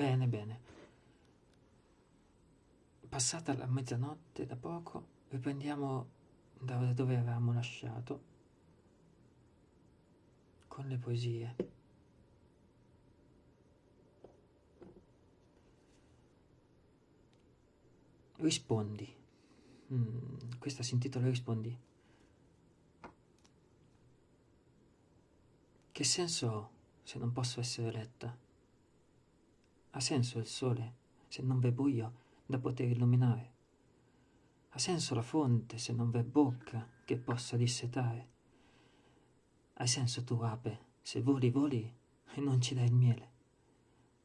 Bene, bene. Passata la mezzanotte da poco, riprendiamo da dove avevamo lasciato con le poesie. Rispondi. Mm, questa si intitola Rispondi. Che senso ho se non posso essere letta? Ha senso il sole se non v'è buio da poter illuminare? Ha senso la fonte se non v'è bocca che possa dissetare? Hai senso tu, ape, se voli, voli e non ci dai il miele?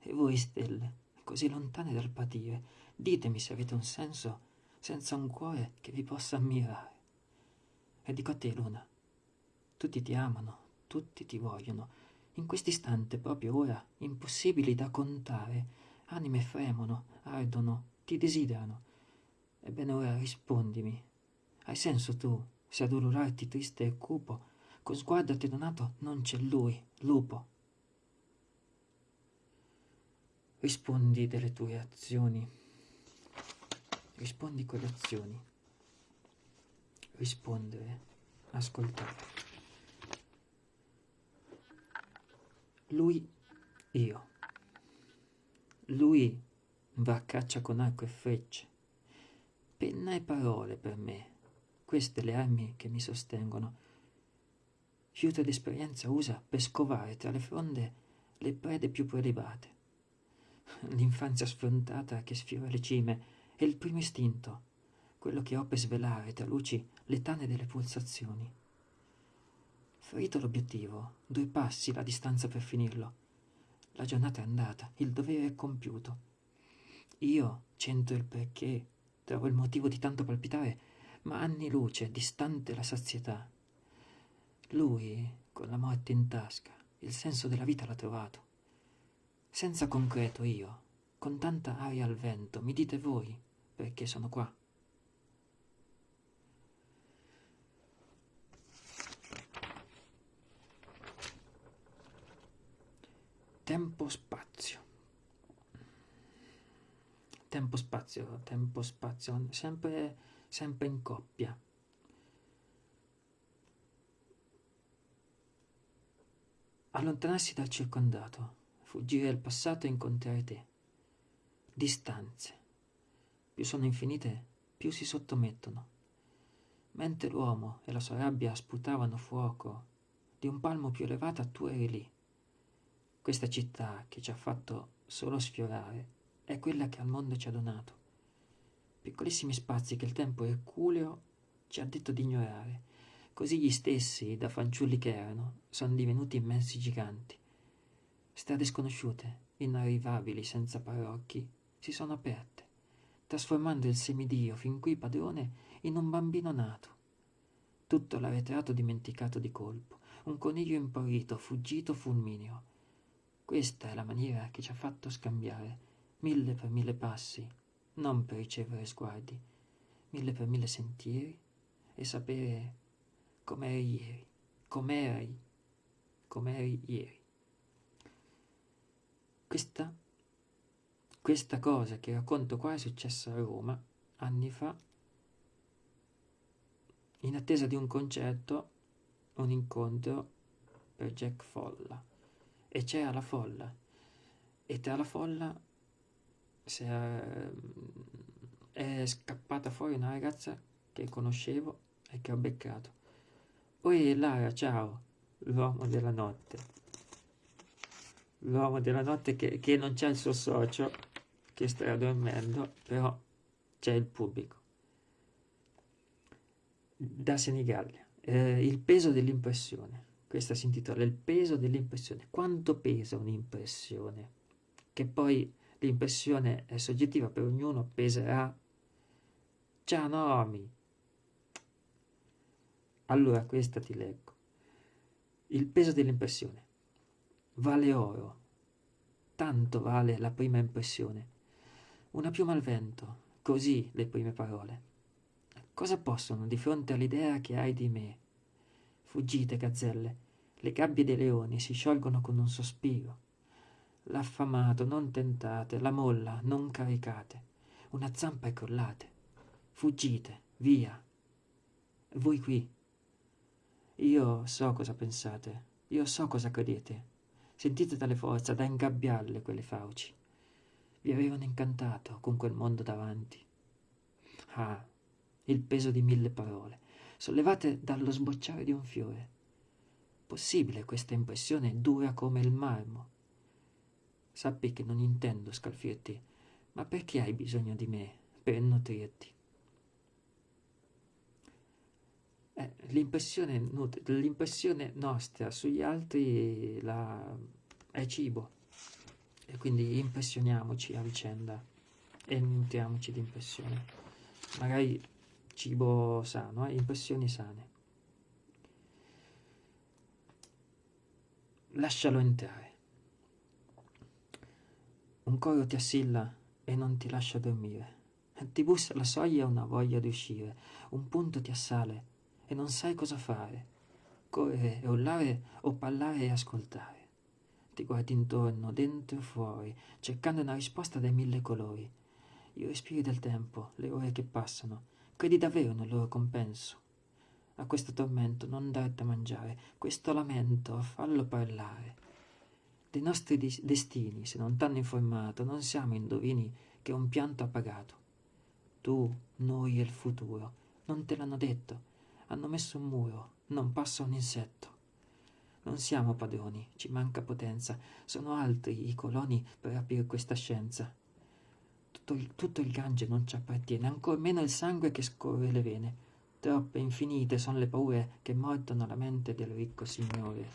E voi, stelle, così lontane dal patire, ditemi se avete un senso senza un cuore che vi possa ammirare. E dico a te, Luna, tutti ti amano, tutti ti vogliono, in quest'istante, proprio ora, impossibili da contare, anime fremono, ardono, ti desiderano. Ebbene ora rispondimi, hai senso tu, se ad ulularti triste e cupo, con sguardo attenuato non c'è lui, lupo. Rispondi delle tue azioni rispondi con le azioni. Rispondere, ascoltare. Lui, io. Lui va a caccia con arco e frecce. Penna e parole per me, queste le armi che mi sostengono. Fiuto d'esperienza usa per scovare tra le fronde le prede più prelibate. L'infanzia sfrontata che sfiora le cime, è il primo istinto, quello che ho per svelare tra luci le tane delle pulsazioni. Ferito l'obiettivo, due passi la distanza per finirlo. La giornata è andata, il dovere è compiuto. Io cento il perché, trovo il motivo di tanto palpitare, ma anni luce, distante la sazietà. Lui, con la morte in tasca, il senso della vita l'ha trovato. Senza concreto io, con tanta aria al vento, mi dite voi, perché sono qua. Tempo-spazio. Tempo-spazio, tempo-spazio, sempre, sempre in coppia. Allontanarsi dal circondato, fuggire al passato e incontrare te. Distanze più sono infinite, più si sottomettono. Mentre l'uomo e la sua rabbia sputavano fuoco, di un palmo più elevata tu eri lì. Questa città che ci ha fatto solo sfiorare è quella che al mondo ci ha donato. Piccolissimi spazi che il tempo erculeo ci ha detto di ignorare. Così gli stessi, da fanciulli che erano, sono divenuti immensi giganti. Strade sconosciute, inarrivabili, senza parocchi, si sono aperte trasformando il semidio fin qui padrone in un bambino nato. Tutto l'arretrato dimenticato di colpo, un coniglio impaurito, fuggito fulmineo. Questa è la maniera che ci ha fatto scambiare, mille per mille passi, non per ricevere sguardi, mille per mille sentieri e sapere com'eri ieri, com'eri, com'eri ieri. Questa questa cosa che racconto qua è successa a Roma anni fa, in attesa di un concerto, un incontro per Jack Folla. E c'era la folla. E tra la folla è, è scappata fuori una ragazza che conoscevo e che ho beccato. Oi Lara, ciao, l'uomo della notte. L'uomo della notte che, che non c'è il suo socio che sta dormendo, però c'è il pubblico. Da Senigallia, eh, il peso dell'impressione. Questa si intitola Il peso dell'impressione. Quanto pesa un'impressione? Che poi l'impressione è soggettiva per ognuno, peserà. Ciao Naomi! Allora questa ti leggo. Il peso dell'impressione. Vale oro. Tanto vale la prima impressione una piuma al vento, così le prime parole. Cosa possono di fronte all'idea che hai di me? Fuggite, gazzelle, le gabbie dei leoni si sciolgono con un sospiro. L'affamato, non tentate, la molla, non caricate. Una zampa e crollate. Fuggite, via. Voi qui. Io so cosa pensate, io so cosa credete. Sentite tale forza da ingabbiarle quelle fauci. Vi avevano incantato con quel mondo davanti. Ah, il peso di mille parole, sollevate dallo sbocciare di un fiore. Possibile questa impressione dura come il marmo. Sappi che non intendo scalfirti, ma perché hai bisogno di me per nutrirti? Eh, l'impressione, nostra sugli altri la, è cibo e quindi impressioniamoci a vicenda e nutriamoci di impressione. Magari cibo sano, eh? impressioni sane. Lascialo entrare. Un coro ti assilla e non ti lascia dormire. Ti bussa alla soglia una voglia di uscire, un punto ti assale e non sai cosa fare. Correre e urlare o parlare e ascoltare. Ti guardi intorno, dentro e fuori, cercando una risposta dai mille colori. I respiri del tempo, le ore che passano, credi davvero nel loro compenso? A questo tormento non dar da mangiare, questo lamento fallo parlare. Dei nostri destini, se non t'hanno informato, non siamo indovini che un pianto ha pagato. Tu, noi e il futuro, non te l'hanno detto, hanno messo un muro, non passa un insetto. Non siamo padroni, ci manca potenza, sono altri i coloni per aprire questa scienza. Tutto il, tutto il Gange non ci appartiene, ancor meno il sangue che scorre le vene. Troppe infinite sono le paure che mordono la mente del ricco signore.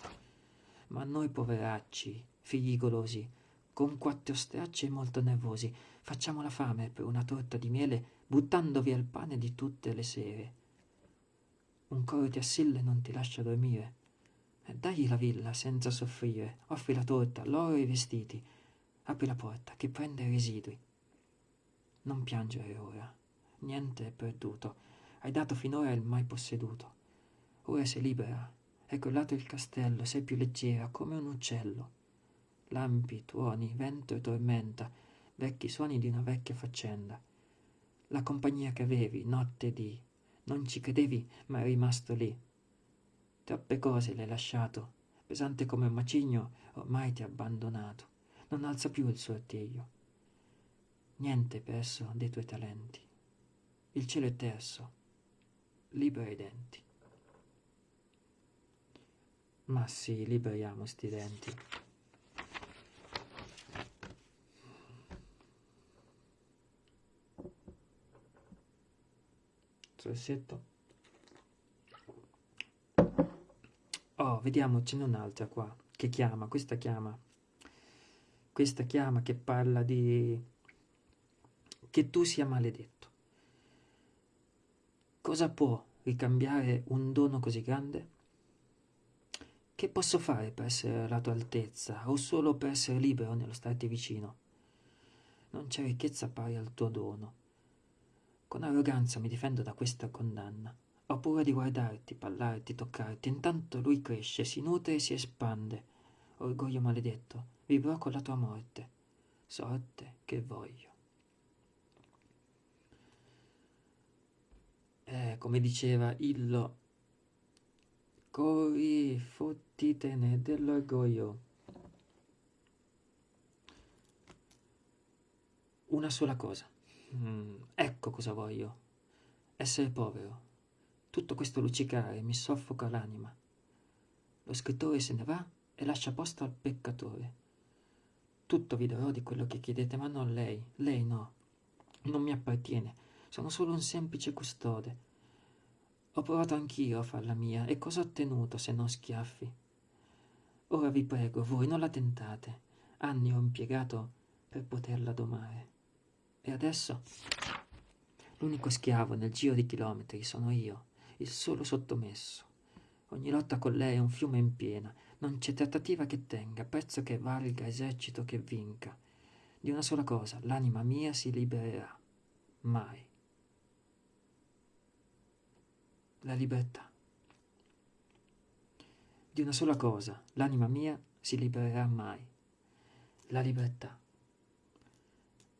Ma noi poveracci, figli golosi, con quattro stracci e molto nervosi, facciamo la fame per una torta di miele, buttando via il pane di tutte le sere. Un coro ti assilla e non ti lascia dormire. E dagli la villa senza soffrire, offri la torta, l'oro e i vestiti. Apri la porta, che prende residui. Non piangere ora, niente è perduto. Hai dato finora il mai posseduto. Ora sei libera, è crollato il castello, sei più leggera come un uccello. Lampi, tuoni, vento e tormenta, vecchi suoni di una vecchia faccenda. La compagnia che avevi, notte e dì, non ci credevi, ma è rimasto lì. Troppe cose l'hai lasciato, pesante come un macigno, ormai ti ha abbandonato. Non alza più il suo artiglio. Niente perso dei tuoi talenti. Il cielo è terso, libera i denti. Ma sì, liberiamo sti denti. Trassetto. Oh, vediamo, ce n'è un'altra qua, che chiama, questa chiama. Questa chiama che parla di... che tu sia maledetto. Cosa può ricambiare un dono così grande? Che posso fare per essere alla tua altezza o solo per essere libero nello starti vicino? Non c'è ricchezza pari al tuo dono con arroganza mi difendo da questa condanna. Ho paura di guardarti, parlarti, toccarti. Intanto lui cresce, si nutre e si espande. Orgoglio maledetto, vivrò con la tua morte. Sorte che voglio. Eh, come diceva Illo, corri, fottitene dell'orgoglio. Una sola cosa. Mm, ecco cosa voglio. Essere povero. Tutto questo luccicare mi soffoca l'anima. Lo scrittore se ne va e lascia posto al peccatore. Tutto vi darò di quello che chiedete, ma non lei. Lei no. Non mi appartiene. Sono solo un semplice custode. Ho provato anch'io a farla mia, e cosa ho ottenuto se non schiaffi? Ora vi prego, voi non la tentate. Anni ho impiegato per poterla domare. E adesso? L'unico schiavo nel giro di chilometri sono io, il solo sottomesso. Ogni lotta con lei è un fiume in piena, non c'è trattativa che tenga, prezzo che valga, esercito che vinca. Di una sola cosa, l'anima mia si libererà. Mai. La libertà. Di una sola cosa, l'anima mia si libererà mai. la libertà.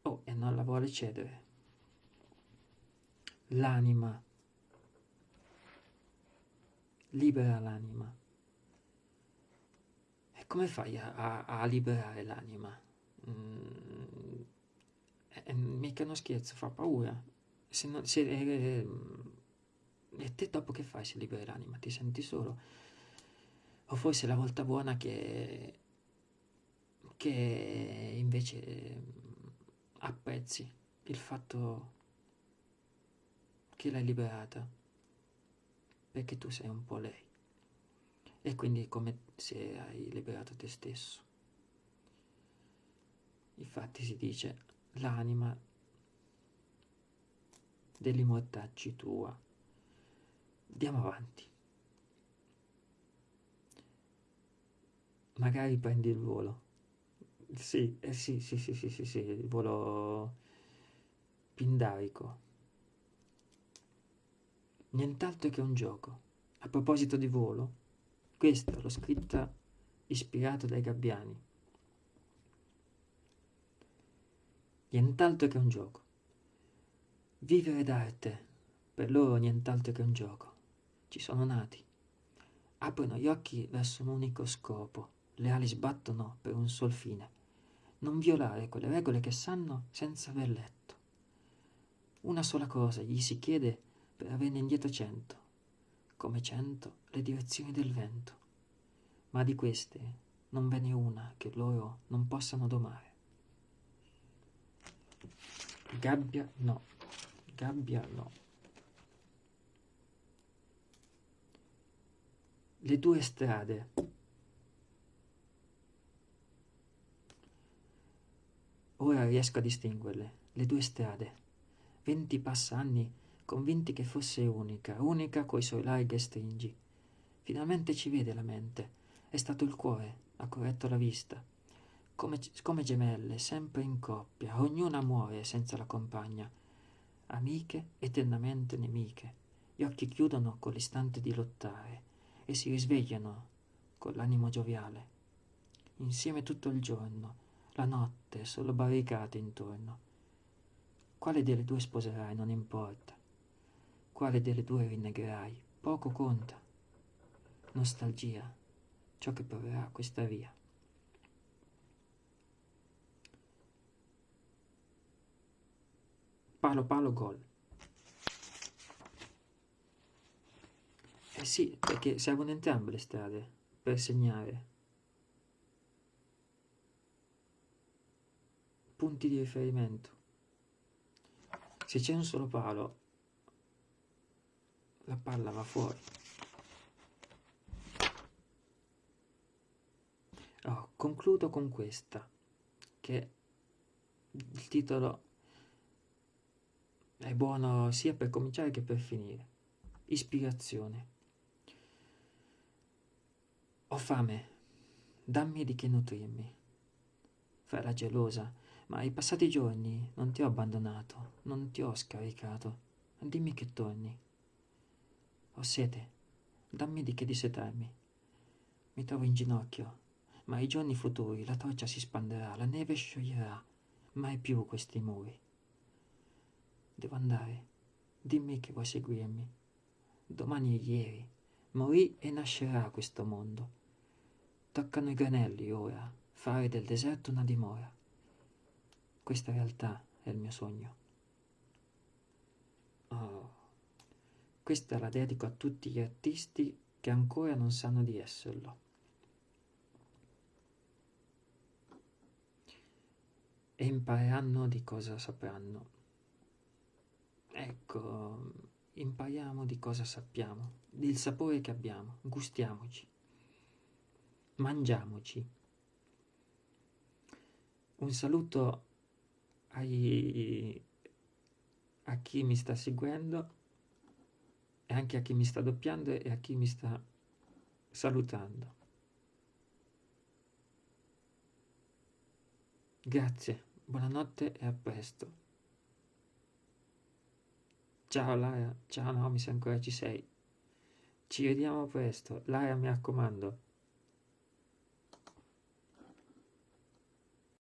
Oh, e non la vuole cedere. L'anima. Libera l'anima. E come fai a, a, a liberare l'anima? Mm, è mica uno scherzo, fa paura. Se non, se, eh, e te dopo che fai se liberi l'anima? Ti senti solo? O forse la volta buona che, che invece apprezzi il fatto che l'hai liberata perché tu sei un po' lei e quindi come se hai liberato te stesso. Infatti si dice l'anima degli mortacci tua. Andiamo avanti. Magari prendi il volo. Sì, eh sì, sì, sì, sì, sì, sì, il volo pindarico. Nient'altro che un gioco. A proposito di volo, questa l'ho scritta ispirato dai gabbiani. Nient'altro che un gioco. Vivere d'arte, per loro nient'altro che un gioco. Ci sono nati. Aprono gli occhi verso un unico scopo, le ali sbattono per un sol fine. Non violare quelle regole che sanno senza aver letto. Una sola cosa gli si chiede per averne indietro cento, come cento le direzioni del vento. Ma di queste non ve n'è una che loro non possano domare. Gabbia no gabbia no. Le due strade. Ora riesco a distinguerle, le due strade. Venti passanni, convinti che fosse unica, unica coi suoi larghi stringi. Finalmente ci vede la mente. È stato il cuore, ha corretto la vista. Come, come gemelle, sempre in coppia, ognuna muore senza la compagna amiche eternamente nemiche. Gli occhi chiudono con l'istante di lottare e si risvegliano con l'animo gioviale. Insieme tutto il giorno, la notte solo barricate intorno. Quale delle due sposerai non importa. Quale delle due rinnegherai poco conta. Nostalgia, ciò che proverà questa via. Palo palo gol. Eh sì, perché servono entrambe le strade per segnare. Punti di riferimento. Se c'è un solo palo, la palla va fuori. Oh, concludo con questa, che il titolo è buono sia per cominciare che per finire. Ispirazione. Ho fame, dammi di che nutrirmi. Farà gelosa, ma ai passati giorni non ti ho abbandonato, non ti ho scaricato. Dimmi che torni. Ho sete, dammi di che dissetarmi. Mi trovo in ginocchio, ma ai giorni futuri la torcia si spanderà, la neve scioglierà, mai più questi muri. Devo andare. Dimmi che vuoi seguirmi. Domani è ieri. Morì e nascerà questo mondo. Toccano i granelli ora, fare del deserto una dimora. Questa realtà è il mio sogno. Oh, questa la dedico a tutti gli artisti che ancora non sanno di esserlo. E impareranno di cosa sapranno. Ecco, impariamo di cosa sappiamo, del sapore che abbiamo, gustiamoci, mangiamoci. Un saluto ai, a chi mi sta seguendo e anche a chi mi sta doppiando e a chi mi sta salutando. Grazie, buonanotte e a presto. Ciao Lara, ciao Naomi se ancora ci sei. Ci vediamo presto. Lara mi raccomando,